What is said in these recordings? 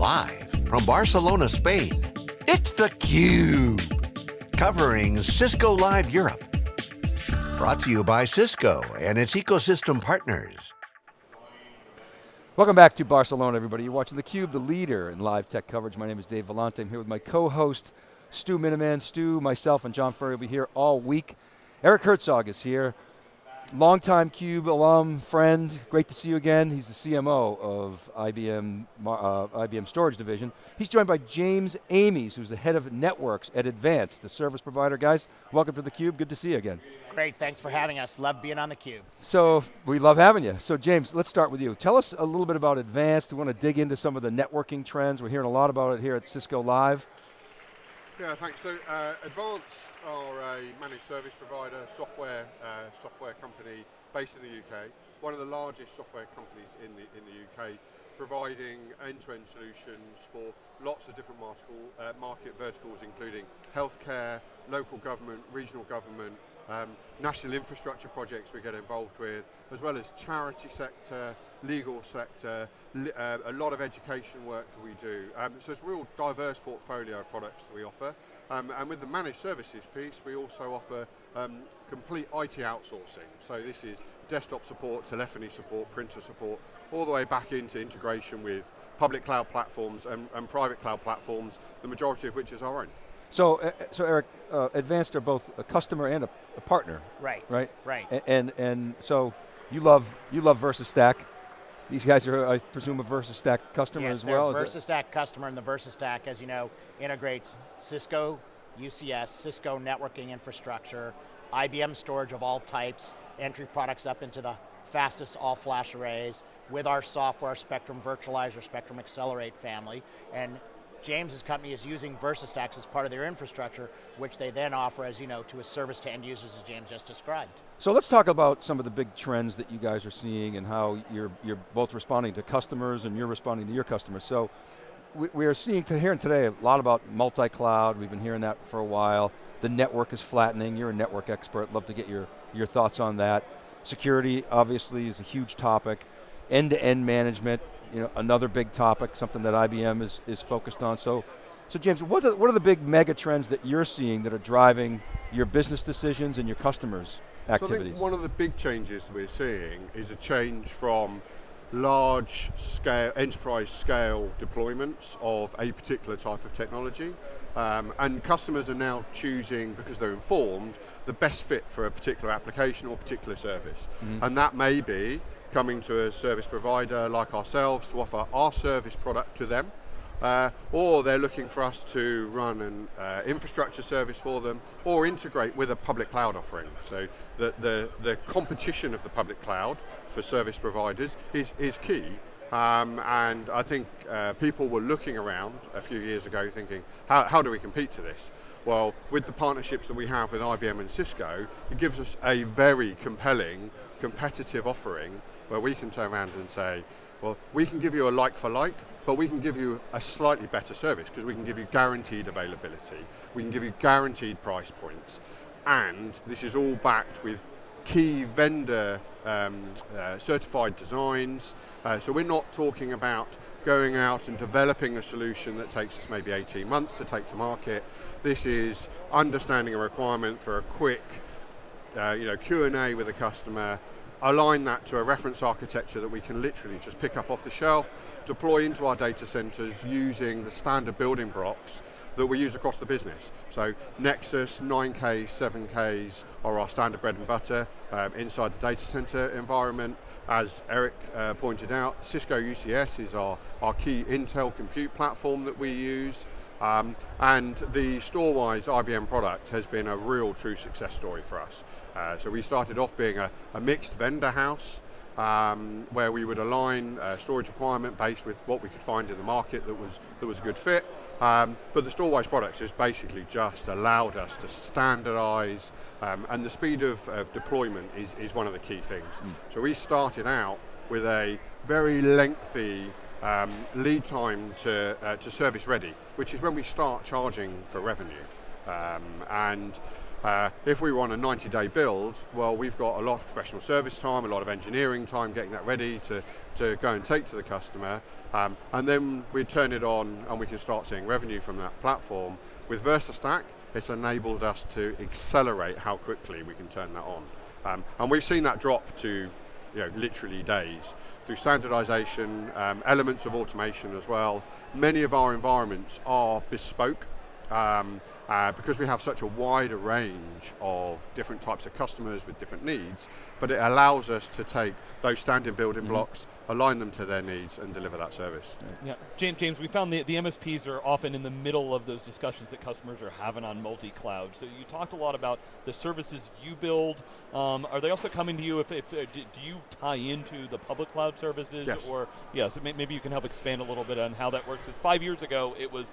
Live from Barcelona, Spain, it's theCUBE. Covering Cisco Live Europe. Brought to you by Cisco and its ecosystem partners. Welcome back to Barcelona, everybody. You're watching theCUBE, the leader in live tech coverage. My name is Dave Vellante. I'm here with my co-host, Stu Miniman. Stu, myself, and John Furrier will be here all week. Eric Herzog is here, longtime CUBE alum, friend, great to see you again. He's the CMO of IBM, uh, IBM Storage Division. He's joined by James Amies, who's the head of networks at Advanced, the service provider. Guys, welcome to theCUBE, good to see you again. Great, thanks for having us. Love being on theCUBE. So, we love having you. So James, let's start with you. Tell us a little bit about Advanced. We want to dig into some of the networking trends. We're hearing a lot about it here at Cisco Live. Yeah, thanks. So uh, Advanced are a managed service provider, software uh, software company based in the UK, one of the largest software companies in the in the UK, providing end-to-end -end solutions for lots of different marticle, uh, market verticals, including healthcare, local government, regional government, um, national infrastructure projects we get involved with, as well as charity sector, legal sector, uh, a lot of education work that we do. Um, so it's a real diverse portfolio of products that we offer. Um, and with the managed services piece, we also offer um, complete IT outsourcing. So this is desktop support, telephony support, printer support, all the way back into integration with public cloud platforms and, and private cloud platforms, the majority of which is our own. So, uh, so Eric, uh, Advanced are both a customer and a, a partner. Right. Right. Right. And, and and so you love you love VersaStack. These guys are, I presume, a VersaStack customer yes, as well. Yes, VersaStack customer, and the VersaStack, as you know, integrates Cisco, UCS, Cisco networking infrastructure, IBM storage of all types, entry products up into the fastest all-flash arrays with our software, Spectrum Virtualizer, Spectrum Accelerate family, and James's company is using VersaStacks as part of their infrastructure, which they then offer as you know to a service to end users as James just described. So let's talk about some of the big trends that you guys are seeing and how you're, you're both responding to customers and you're responding to your customers. So we, we are seeing, hearing today a lot about multi-cloud, we've been hearing that for a while. The network is flattening, you're a network expert, love to get your, your thoughts on that. Security, obviously, is a huge topic. End-to-end -end management, you know, another big topic, something that IBM is, is focused on. So, so James, what are, what are the big mega trends that you're seeing that are driving your business decisions and your customers' activities? So I think one of the big changes we're seeing is a change from large scale, enterprise scale deployments of a particular type of technology. Um, and customers are now choosing, because they're informed, the best fit for a particular application or particular service. Mm -hmm. And that may be coming to a service provider like ourselves to offer our service product to them, uh, or they're looking for us to run an uh, infrastructure service for them, or integrate with a public cloud offering. So the, the, the competition of the public cloud for service providers is, is key, um, and I think uh, people were looking around a few years ago thinking, how, how do we compete to this? Well, with the partnerships that we have with IBM and Cisco, it gives us a very compelling, competitive offering where we can turn around and say, well, we can give you a like for like, but we can give you a slightly better service because we can give you guaranteed availability, we can give you guaranteed price points, and this is all backed with key vendor um, uh, certified designs. Uh, so we're not talking about going out and developing a solution that takes us maybe 18 months to take to market. This is understanding a requirement for a quick uh, you know, Q&A with a customer, align that to a reference architecture that we can literally just pick up off the shelf, deploy into our data centers using the standard building blocks that we use across the business. So Nexus, 9Ks, 7Ks are our standard bread and butter um, inside the data center environment. As Eric uh, pointed out, Cisco UCS is our, our key Intel compute platform that we use. Um, and the Storwize IBM product has been a real true success story for us. Uh, so we started off being a, a mixed vendor house, um, where we would align a storage requirement based with what we could find in the market that was, that was a good fit. Um, but the Storwize products has basically just allowed us to standardize, um, and the speed of, of, deployment is, is one of the key things. Mm. So we started out with a very lengthy um, lead time to, uh, to service ready, which is when we start charging for revenue. Um, and Uh, if we want a 90-day build, well, we've got a lot of professional service time, a lot of engineering time getting that ready to, to go and take to the customer, um, and then we turn it on and we can start seeing revenue from that platform. With VersaStack, it's enabled us to accelerate how quickly we can turn that on. Um, and we've seen that drop to you know, literally days. Through standardization, um, elements of automation as well. Many of our environments are bespoke um, uh, because we have such a wider range of different types of customers with different needs, but it allows us to take those standing building mm -hmm. blocks, align them to their needs and deliver that service. Yeah, James, James we found the, the MSPs are often in the middle of those discussions that customers are having on multi-cloud. So you talked a lot about the services you build. Um, are they also coming to you if, if uh, do, do, you tie into the public cloud services? Yes. Or, yeah, so maybe you can help expand a little bit on how that works. Five years ago, it was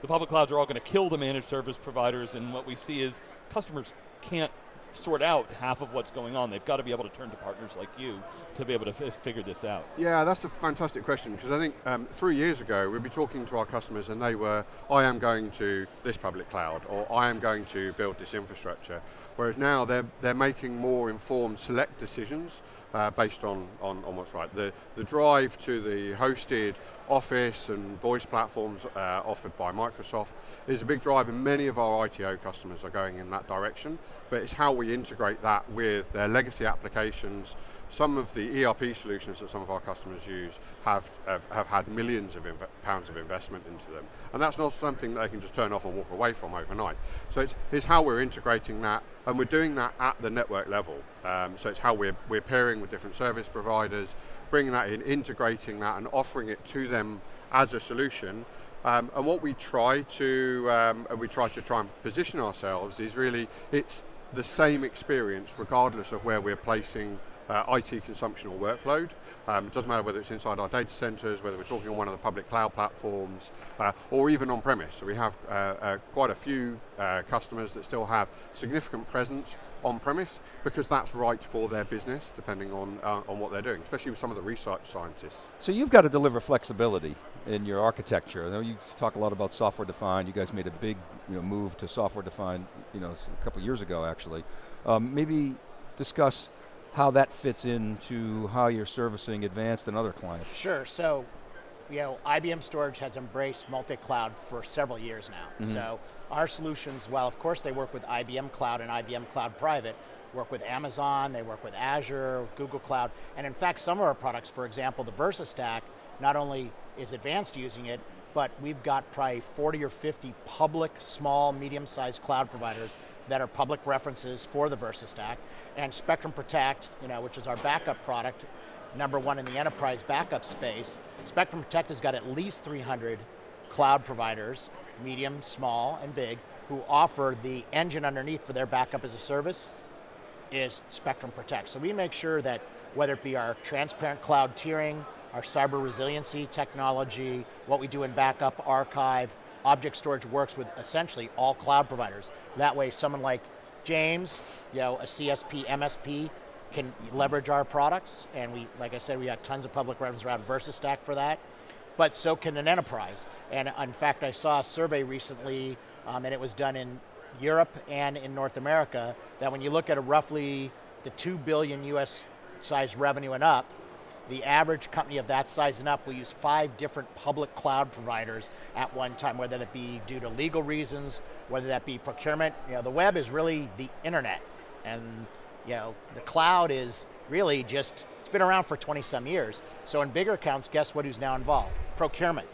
the public clouds are all going to kill the managed service providers and what we see is customers can't sort out half of what's going on. They've got to be able to turn to partners like you to be able to figure this out. Yeah, that's a fantastic question because I think um, three years ago we'd be talking to our customers and they were, I am going to this public cloud or I am going to build this infrastructure. Whereas now they're, they're making more informed select decisions uh, based on, on, on, what's right. The, the drive to the hosted Office and voice platforms uh, offered by Microsoft is a big drive and many of our ITO customers are going in that direction, but it's how we integrate that with their legacy applications, some of the ERP solutions that some of our customers use have, have, have had millions of pounds of investment into them. And that's not something that they can just turn off and walk away from overnight. So it's, it's how we're integrating that, and we're doing that at the network level. Um, so it's how we're, we're pairing with different service providers, bringing that in, integrating that, and offering it to them as a solution. Um, and what we try to, um, we try to try and position ourselves is really, it's the same experience regardless of where we're placing uh, IT consumption or workload. Um, it doesn't matter whether it's inside our data centers, whether we're talking on one of the public cloud platforms, uh, or even on-premise. So we have uh, uh quite a few uh, customers that still have significant presence on-premise because that's right for their business, depending on, uh, on what they're doing, especially with some of the research scientists. So you've got to deliver flexibility in your architecture. I know you talk a lot about software defined, you guys made a big you know, move to software defined you know, a couple years ago actually. Um, maybe discuss how that fits into how you're servicing advanced and other clients. Sure, so you know, IBM Storage has embraced multi-cloud for several years now. Mm -hmm. So our solutions, well, of course they work with IBM Cloud and IBM Cloud Private, work with Amazon, they work with Azure, Google Cloud, and in fact some of our products, for example, the VersaStack, not only is advanced using it, but we've got probably 40 or 50 public, small, medium-sized cloud providers that are public references for the VersaStack, and Spectrum Protect, you know, which is our backup product, number one in the enterprise backup space. Spectrum Protect has got at least 300 cloud providers, medium, small, and big, who offer the engine underneath for their backup as a service is Spectrum Protect. So we make sure that whether it be our transparent cloud tiering, our cyber resiliency technology, what we do in backup, archive, object storage works with essentially all cloud providers. That way someone like James, you know, a CSP, MSP, can leverage our products, and we, like I said, we got tons of public reference around VersaStack for that, but so can an enterprise. And in fact, I saw a survey recently, um, and it was done in Europe and in North America, that when you look at a roughly the 2 billion US size revenue and up, the average company of that size and up will use five different public cloud providers at one time, whether that be due to legal reasons, whether that be procurement. You know, the web is really the internet. And you know, the cloud is really just, it's been around for 20 some years. So in bigger accounts, guess what who's now involved? Procurement.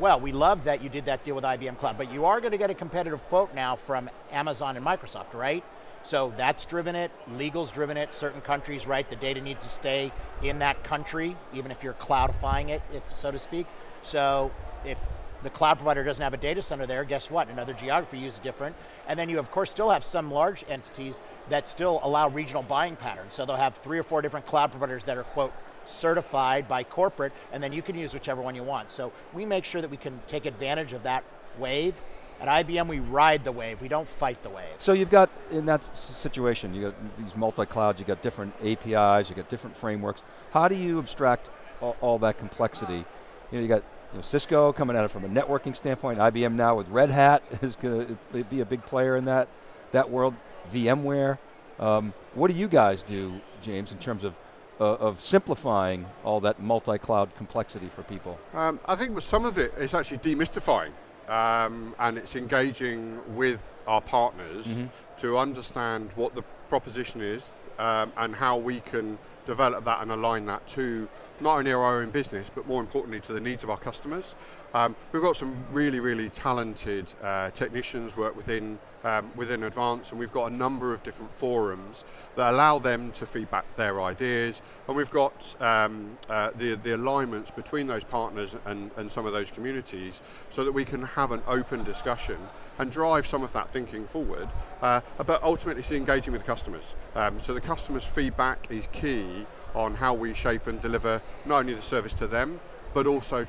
Well, we love that you did that deal with IBM Cloud, but you are going to get a competitive quote now from Amazon and Microsoft, right? So that's driven it, legal's driven it, certain countries, right, the data needs to stay in that country, even if you're cloudifying it, if so to speak. So if the cloud provider doesn't have a data center there, guess what? Another geography uses different. And then you of course still have some large entities that still allow regional buying patterns. So they'll have three or four different cloud providers that are quote, certified by corporate, and then you can use whichever one you want. So we make sure that we can take advantage of that wave at IBM, we ride the wave, we don't fight the wave. So you've got, in that situation, you got these multi-clouds, you got different APIs, you got different frameworks. How do you abstract all, all that complexity? You know, you got you know, Cisco coming at it from a networking standpoint, IBM now with Red Hat is going to be a big player in that, that world. VMware. Um, what do you guys do, James, in terms of of simplifying all that multi-cloud complexity for people? Um, I think with some of it, it's actually demystifying. Um, and it's engaging with our partners mm -hmm. to understand what the proposition is um, and how we can develop that and align that to not only our own business, but more importantly to the needs of our customers. Um, we've got some really, really talented uh, technicians work within um, within Advance, and we've got a number of different forums that allow them to feedback their ideas, and we've got um, uh, the, the alignments between those partners and, and some of those communities so that we can have an open discussion and drive some of that thinking forward, uh, but ultimately engaging with the customers. Um, so the customer's feedback is key on how we shape and deliver not only the service to them, but also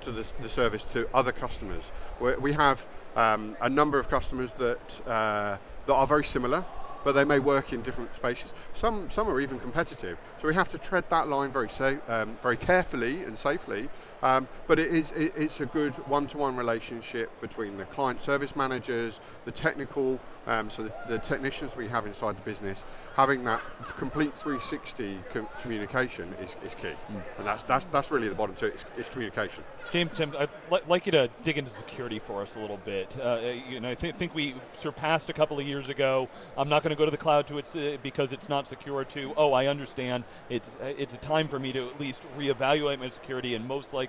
to the, the service to other customers. we we have um, a number of customers that, uh, that are very similar but they may work in different spaces. Some, some are even competitive. So we have to tread that line very, um, very carefully and safely, um, but it is, it, it's a good one-to-one -one relationship between the client service managers, the technical, um, so the, the, technicians we have inside the business, having that complete 360 com communication is, is key. Mm. And that's, that's, that's really the bottom two, it's, it's communication. James, Tim, I'd li like you to dig into security for us a little bit. Uh, you know, I th think we surpassed a couple of years ago. I'm not going to go to the cloud to it uh, because it's not secure to, oh, I understand. It's, uh, it's a time for me to at least reevaluate my security and most likely,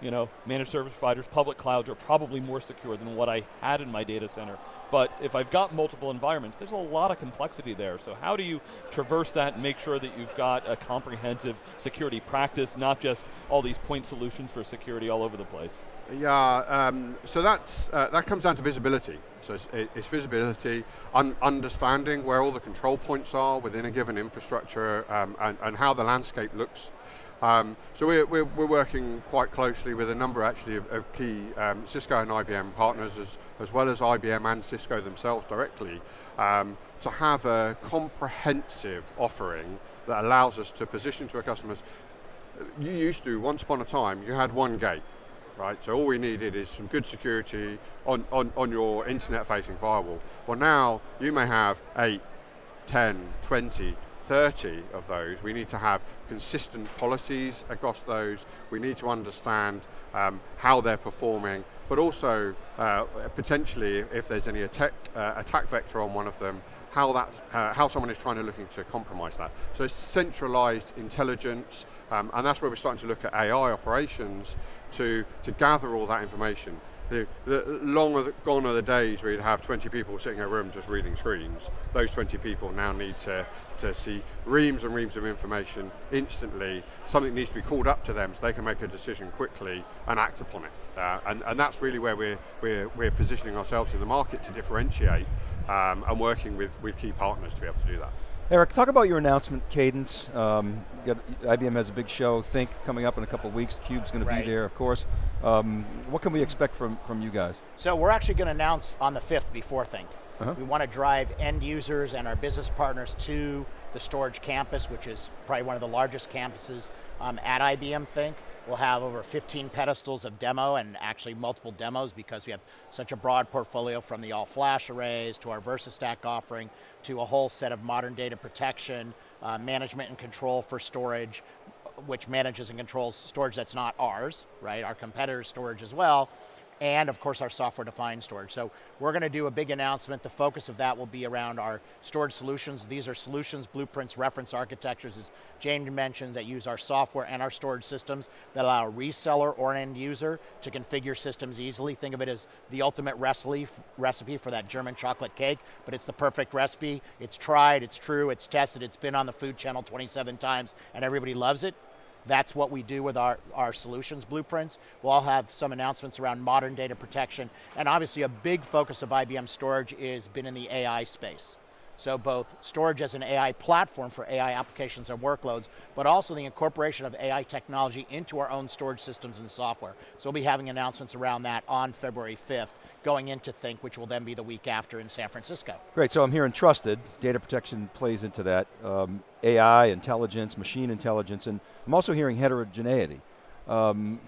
you know, managed service providers, public clouds are probably more secure than what I had in my data center. But if I've got multiple environments, there's a lot of complexity there. So how do you traverse that and make sure that you've got a comprehensive security practice, not just all these point solutions for security all over the place? Yeah, um, so that's, uh, that comes down to visibility. So it's, it's visibility, un understanding where all the control points are within a given infrastructure um, and, and how the landscape looks um, so we're, we're, we're, working quite closely with a number actually of, of key um, Cisco and IBM partners as, as well as IBM and Cisco themselves directly um, to have a comprehensive offering that allows us to position to our customers. You used to, once upon a time, you had one gate, right? So all we needed is some good security on, on, on your internet facing firewall. Well now, you may have 8, 10, 20, 30 of those, we need to have consistent policies across those. We need to understand um, how they're performing, but also uh, potentially if there's any attack, uh, attack vector on one of them, how that, uh, how someone is trying to looking to compromise that. So it's centralized intelligence, um, and that's where we're starting to look at AI operations to, to gather all that information the, the long gone are the days where you'd have 20 people sitting in a room just reading screens. Those 20 people now need to, to see reams and reams of information instantly. Something needs to be called up to them so they can make a decision quickly and act upon it. Uh, and, and that's really where we're, we're, we're positioning ourselves in the market to differentiate um, and working with, with key partners to be able to do that. Eric, talk about your announcement cadence. Um, IBM has a big show, Think, coming up in a couple of weeks. CUBE's going right. to be there, of course. Um, what can we expect from, from you guys? So we're actually going to announce on the 5th before Think. Uh -huh. We want to drive end users and our business partners to the storage campus, which is probably one of the largest campuses um, at IBM Think. We'll have over 15 pedestals of demo and actually multiple demos because we have such a broad portfolio from the all flash arrays to our VersaStack offering to a whole set of modern data protection, uh, management and control for storage, which manages and controls storage that's not ours, right? Our competitors' storage as well and of course our software-defined storage. So we're going to do a big announcement. The focus of that will be around our storage solutions. These are solutions, blueprints, reference architectures, as James mentioned, that use our software and our storage systems that allow a reseller or an end user to configure systems easily. Think of it as the ultimate recipe for that German chocolate cake, but it's the perfect recipe. It's tried, it's true, it's tested, it's been on the food channel 27 times, and everybody loves it. That's what we do with our, our solutions blueprints. We'll all have some announcements around modern data protection, and obviously a big focus of IBM storage is been in the AI space. So both storage as an AI platform for AI applications and workloads, but also the incorporation of AI technology into our own storage systems and software. So we'll be having announcements around that on February 5th, going into Think, which will then be the week after in San Francisco. Great, so I'm hearing trusted, data protection plays into that, um, AI, intelligence, machine intelligence, and I'm also hearing heterogeneity. Um,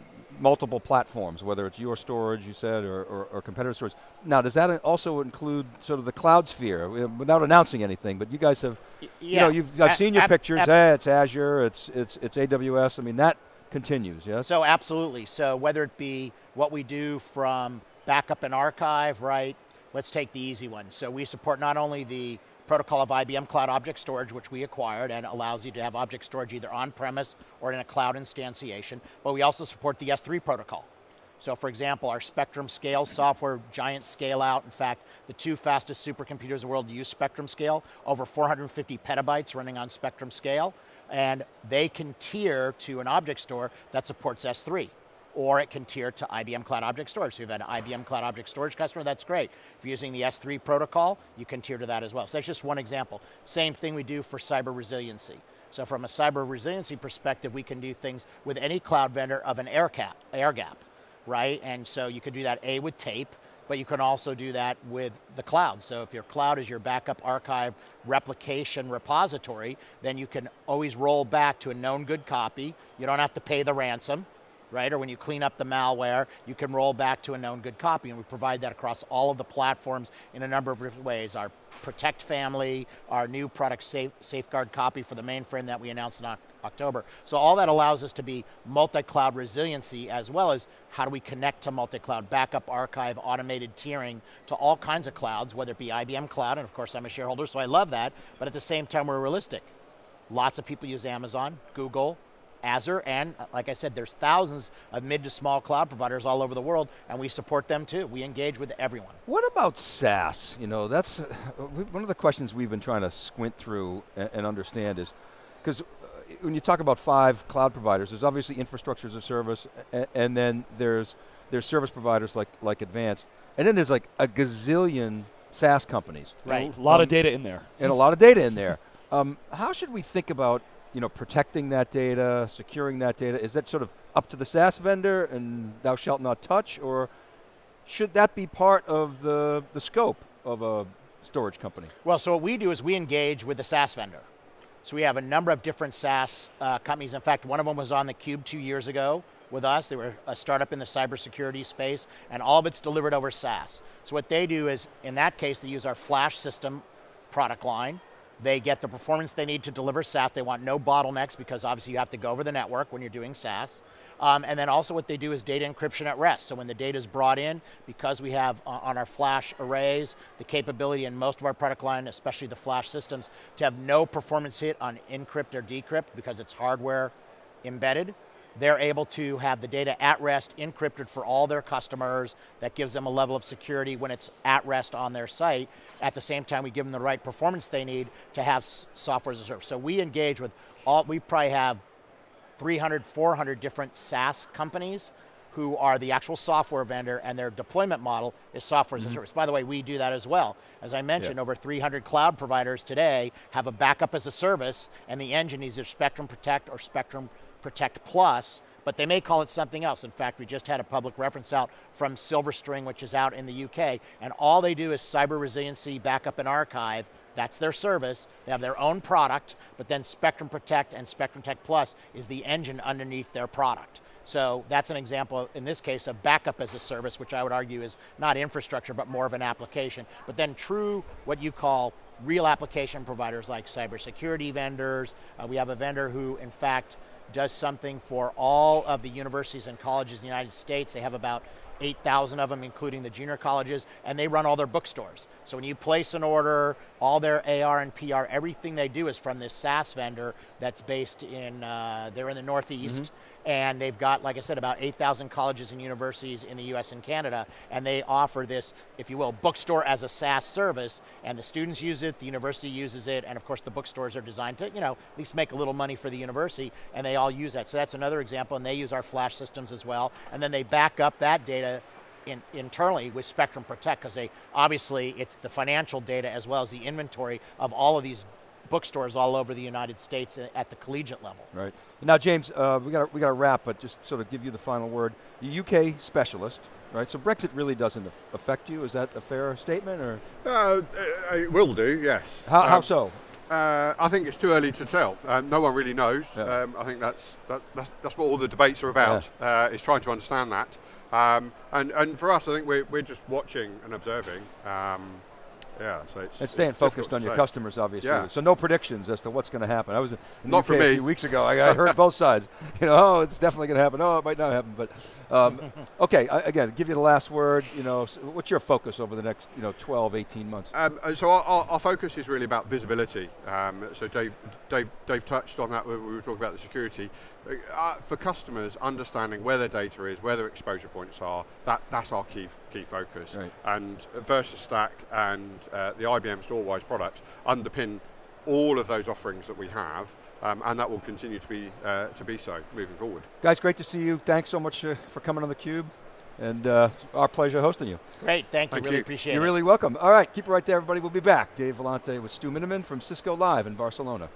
multiple platforms, whether it's your storage, you said, or, or, or competitor storage. Now, does that also include sort of the cloud sphere, without announcing anything, but you guys have, Y- you know, you've, I've A- seen your pictures, eh, it's Azure, it's, it's, it's AWS, I mean, that continues, yes? So absolutely. So whether it be what we do from backup and archive, right? Let's take the easy one. So we support not only the protocol of IBM Cloud Object Storage, which we acquired and allows you to have object storage either on-premise or in a cloud instantiation, but we also support the S3 protocol. So for example, our Spectrum Scale software, giant scale out. In fact, the two fastest supercomputers in the world use Spectrum Scale, over 450 petabytes running on Spectrum Scale. And they can tier to an object store that supports S3 or it can tier to IBM Cloud Object Storage. So if you have an IBM Cloud Object Storage customer, that's great. If you're using the S3 protocol, you can tier to that as well. So that's just one example. Same thing we do for cyber resiliency. So from a cyber resiliency perspective, we can do things with any cloud vendor of an air, cap, air gap, right? And so you could do that A with tape, but you can also do that with the cloud. So if your cloud is your backup archive replication repository, then you can always roll back to a known good copy. You don't have to pay the ransom, right? Or when you clean up the malware, you can roll back to a known good copy. And we provide that across all of the platforms in a number of different ways. Our Protect family, our new product safe, Safeguard copy for the mainframe that we announced in October. So all that allows us to be multi-cloud resiliency as well as how do we connect to multi-cloud backup, archive, automated tiering to all kinds of clouds, whether it be IBM Cloud, and of course I'm a shareholder, so I love that, but at the same time we're realistic. Lots of people use Amazon, Google, Azure, and uh, like I said, there's thousands of mid to small cloud providers all over the world, and we support them too. We engage with everyone. What about SaaS? You know, that's uh, one of the questions we've been trying to squint through and, and understand is, because when you talk about five cloud providers, there's obviously infrastructure as a service, and, and then there's there's service providers like like Advanced, and then there's like a gazillion SaaS companies, Right. A lot Um, of data in there. and a lot of data in there. Um, how should we think about you know protecting that data, securing that data? Is that sort of up to the SaaS vendor and thou shalt not touch, or should that be part of the the scope of a storage company? Well, so what we do is we engage with the SaaS vendor. So we have a number of different SaaS uh, companies. In fact, one of them was on the Cube two years ago with us. They were a startup in the cybersecurity space, and all of it's delivered over SaaS. So what they do is, in that case, they use our Flash system product line. They get the performance they need to deliver SaaS. They want no bottlenecks because obviously you have to go over the network when you're doing SaaS. Um, and then also what they do is data encryption at rest. So when the data is brought in, because we have uh, on our flash arrays the capability in most of our product line, especially the flash systems, to have no performance hit on encrypt or decrypt because it's hardware embedded. They're able to have the data at rest encrypted for all their customers. That gives them a level of security when it's at rest on their site. At the same time, we give them the right performance they need to have software as a service. So we engage with all, we probably have 300, 400 different SaaS companies who are the actual software vendor and their deployment model is software as a mm-hmm. service. By the way, we do that as well. As I mentioned, over 300 cloud providers today have a backup as a service and the engine is either Spectrum Protect or Spectrum Protect Plus, but they may call it something else. In fact, we just had a public reference out from Silverstring, which is out in the UK, and all they do is cyber resiliency, backup, and archive. That's their service. They have their own product, but then Spectrum Protect and Spectrum Tech Plus is the engine underneath their product. So that's an example, in this case, of backup as a service, which I would argue is not infrastructure, but more of an application. But then true, what you call real application providers like cybersecurity vendors. Uh, we have a vendor who, in fact, does something for all of the universities and colleges in the United States. They have about 8,000 of them, including the junior colleges, and they run all their bookstores. So when you place an order, all their AR and PR, everything they do is from this SaaS vendor that's based in, uh, they're in the Northeast, and they've got, like I said, about 8,000 colleges and universities in the US and Canada, and they offer this, if you will, bookstore as a SaaS service, and the students use it, the university uses it, and of course the bookstores are designed to, you know, at least make a little money for the university, and they all use that. So that's another example, and they use our flash systems as well, and then they back up that data in, internally with Spectrum Protect, because they, obviously, it's the financial data as well as the inventory of all of these bookstores all over the United States at the collegiate level. Right. Now, James, uh, we got we got to wrap, but just sort of give you the final word. You're UK specialist, right? So Brexit really doesn't affect you. Is that a fair statement, or Uh, it will do, yes. how, how Um, so? Uh, I think it's too early to tell. Um, no one really knows. Yeah. Um, I think that's, that, that's that's what all the debates are about. Uh, is trying to understand that. Um, and and for us, I think we're we're just watching and observing. Yeah, so it's And staying it's focused on your say. customers, obviously. Yeah. So no predictions as to what's going to happen. I was in Not UK for a few weeks ago. I, I heard both sides. You know, oh, it's definitely going to happen. Oh, it might not happen. But um, okay, I, again, give you the last word. You know, s- what's your focus over the next, you know, 12, 18 months? Um, so our, our, our focus is really about visibility. Um, so Dave, Dave, Dave touched on that when we were talking about the security. Uh, for customers, understanding where their data is, where their exposure points are, that, that's our key key focus. Right. And VersaStack and uh, the IBM Storwize product underpin all of those offerings that we have, um, and that will continue to be uh, to be so moving forward. Guys, great to see you. Thanks so much uh, for coming on theCUBE. And uh, it's our pleasure hosting you. Great, thank you, Thank really you. appreciate You're it. really welcome. All right, keep it right there, everybody. We'll be back. Dave Vellante with Stu Miniman from Cisco Live in Barcelona.